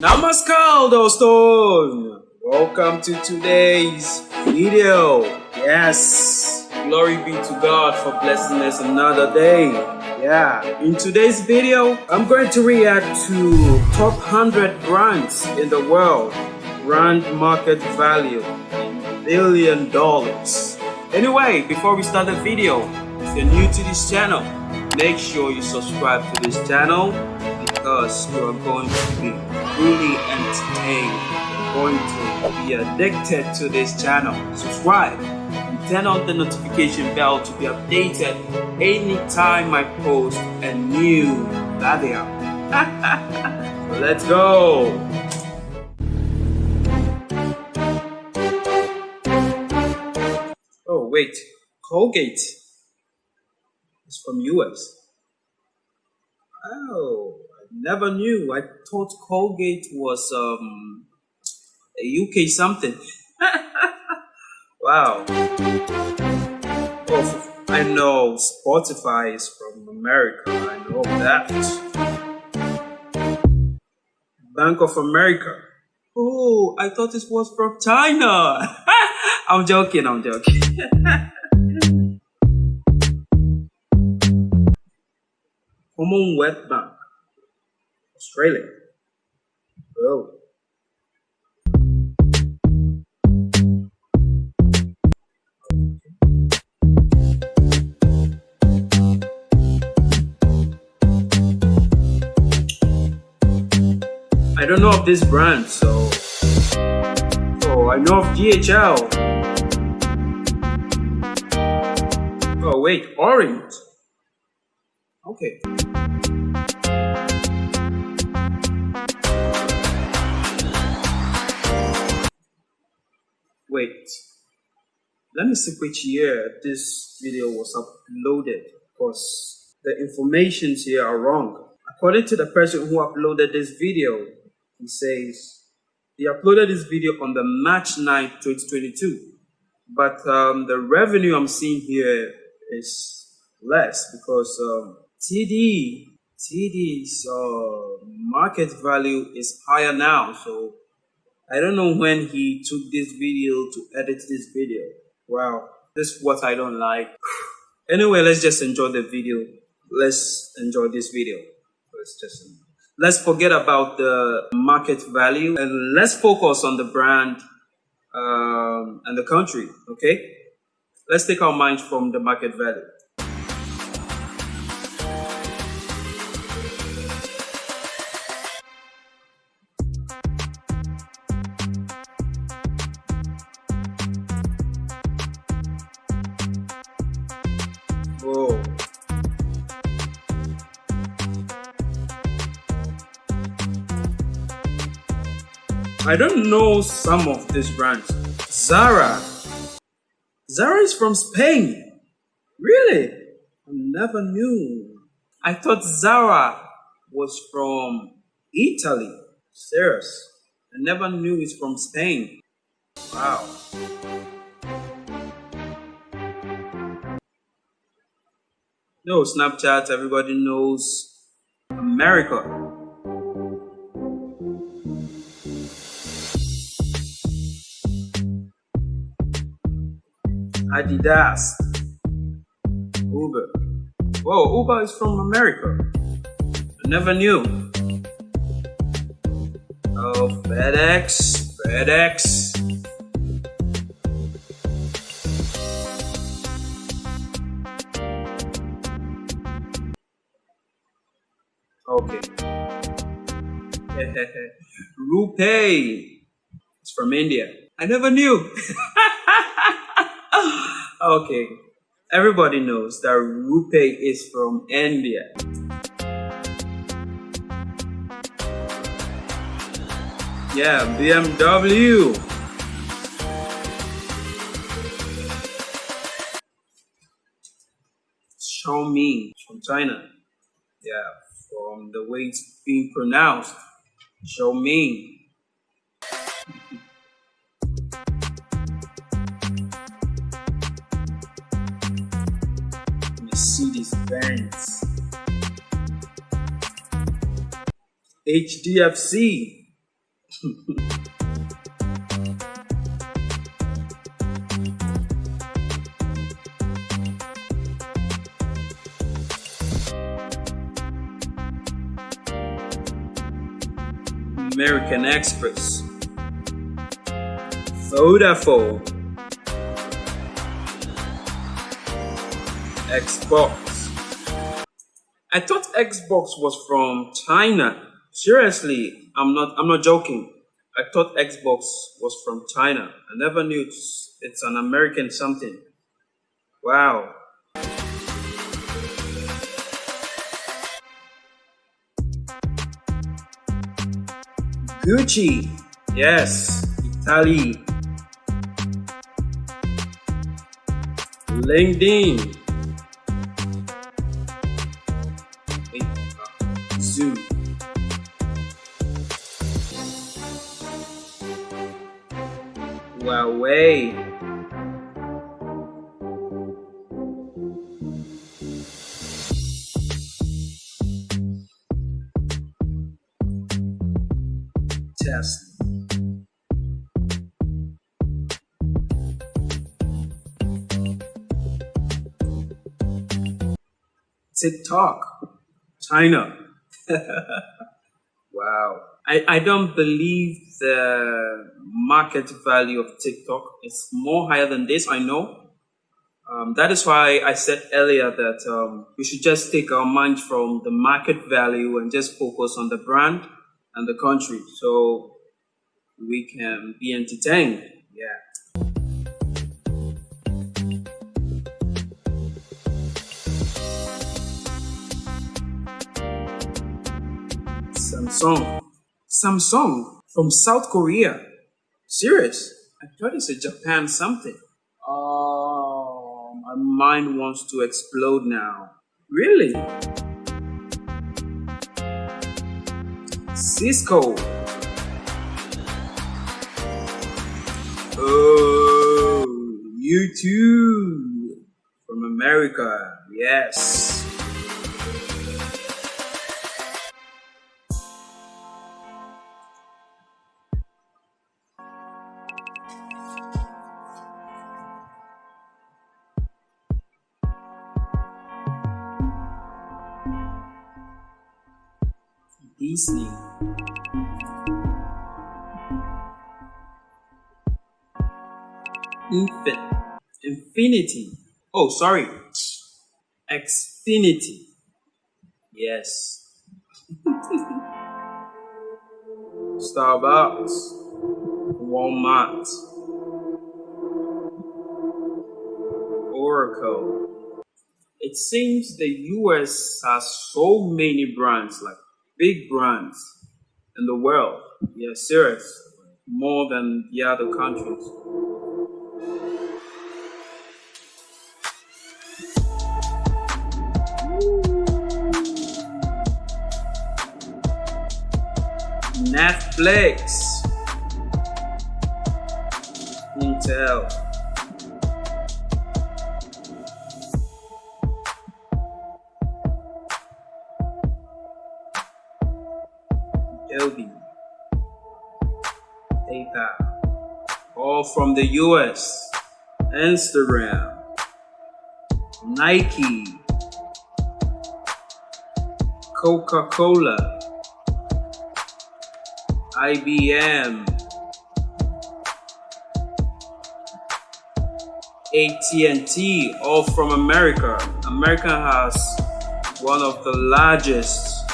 Namaskar doston! Welcome to today's video. Yes, glory be to God for blessing us another day. Yeah, in today's video, I'm going to react to top 100 brands in the world. Brand market value in billion dollars. Anyway, before we start the video, if you're new to this channel, make sure you subscribe to this channel because you are going to be really entertained. You're going to be addicted to this channel. Subscribe and turn on the notification bell to be updated anytime I post a new video. let's go! Oh wait, Colgate is from US. Oh, never knew. I thought Colgate was um a UK something. wow. Oh, I know Spotify is from America. I know that. Bank of America. Oh, I thought this was from China. I'm joking, I'm joking. Commonwealth Bank, Australia. Oh. I don't know of this brand, so. Oh, I know of DHL. Oh, wait, Orange. Okay. Wait. Let me see which year this video was uploaded because the informations here are wrong. According to the person who uploaded this video, he says he uploaded this video on the March 9, 2022. But um, the revenue I'm seeing here is less because um, TD TD's uh, market value is higher now. So I don't know when he took this video to edit this video. Wow, this is what I don't like. anyway, let's just enjoy the video. Let's enjoy this video. Let's just let's forget about the market value and let's focus on the brand um, and the country. Okay, let's take our minds from the market value. I don't know some of these brands. Zara. Zara is from Spain. Really? I never knew. I thought Zara was from Italy. Serious. I never knew it's from Spain. Wow. No, Snapchat, everybody knows America. Adidas, Uber. Whoa, Uber is from America. I never knew. Oh, FedEx, FedEx. Okay. Rupee. It's from India. I never knew. okay. Everybody knows that Rupee is from India. Yeah, BMW. Xiaomi from China. Yeah, from the way it's being pronounced. Xiaomi. Mercedes Benz. HDFC. American Express, Vodafone, Xbox. I thought Xbox was from China. Seriously, I'm not I'm not joking. I thought Xbox was from China. I never knew it's, it's an American something. Wow. Gucci. Yes, Italy. LinkedIn. Zoom. Huawei. Tesla. TikTok, China. Wow. I, I don't believe the market value of TikTok is more higher than this, I know. Um, that is why I said earlier that um, we should just take our mind from the market value and just focus on the brand and the country so we can be entertained. Yeah. Samsung. Samsung from South Korea. Serious? I thought it's a Japan something. Oh, my mind wants to explode now. Really? Cisco. Oh, you too. From America. Yes. Disney. Infin infinity. Oh, sorry. Xfinity. Yes. Starbucks. Walmart. Oracle. It seems the US has so many brands like big brands in the world. Yeah, serious. More than the other countries. Netflix. Intel. From the US, Instagram, Nike, Coca-Cola, IBM, AT&T, all from America. America has one of the largest,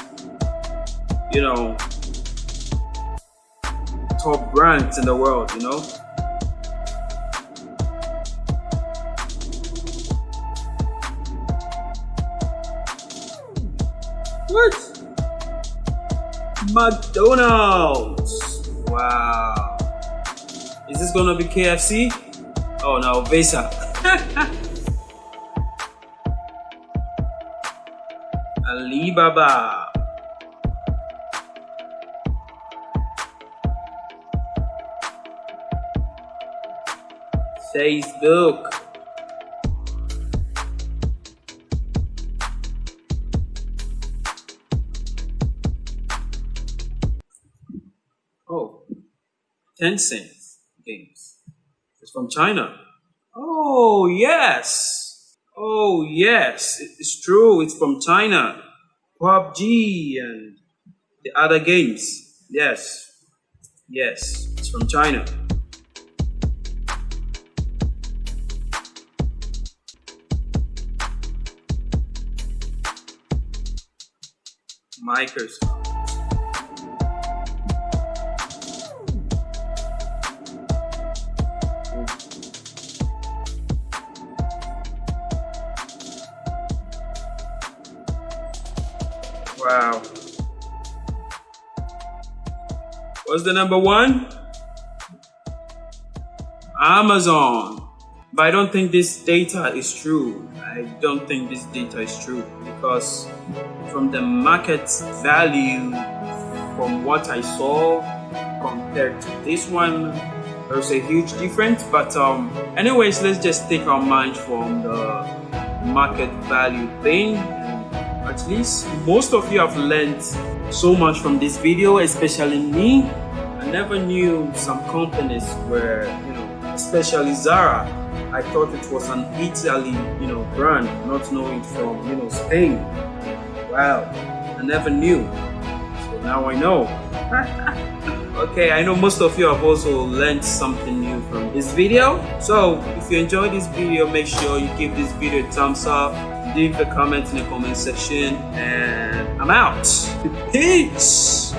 you know, top brands in the world, you know? What? McDonald's. Wow. Is this gonna be KFC? Oh no, Visa. Alibaba. Facebook. Tencent Games. It's from China. Oh, yes. Oh, yes. It's true. It's from China. PUBG and the other games. Yes. Yes. It's from China. Microsoft. Wow. What's the number one? Amazon. But I don't think this data is true. I don't think this data is true because from the market value, from what I saw compared to this one, there's a huge difference. But um, anyways, let's just take our mind from the market value thing. At least most of you have learned so much from this video, especially me. I never knew some companies were, you know, especially Zara I thought it was an Italy, you know, brand, not knowing from, you know, Spain. Wow, I never knew. So now I know. okay, I know most of you have also learned something new from this video. So if you enjoyed this video, make sure you give this video a thumbs up, leave a comment in the comment section, and I'm out. Peace!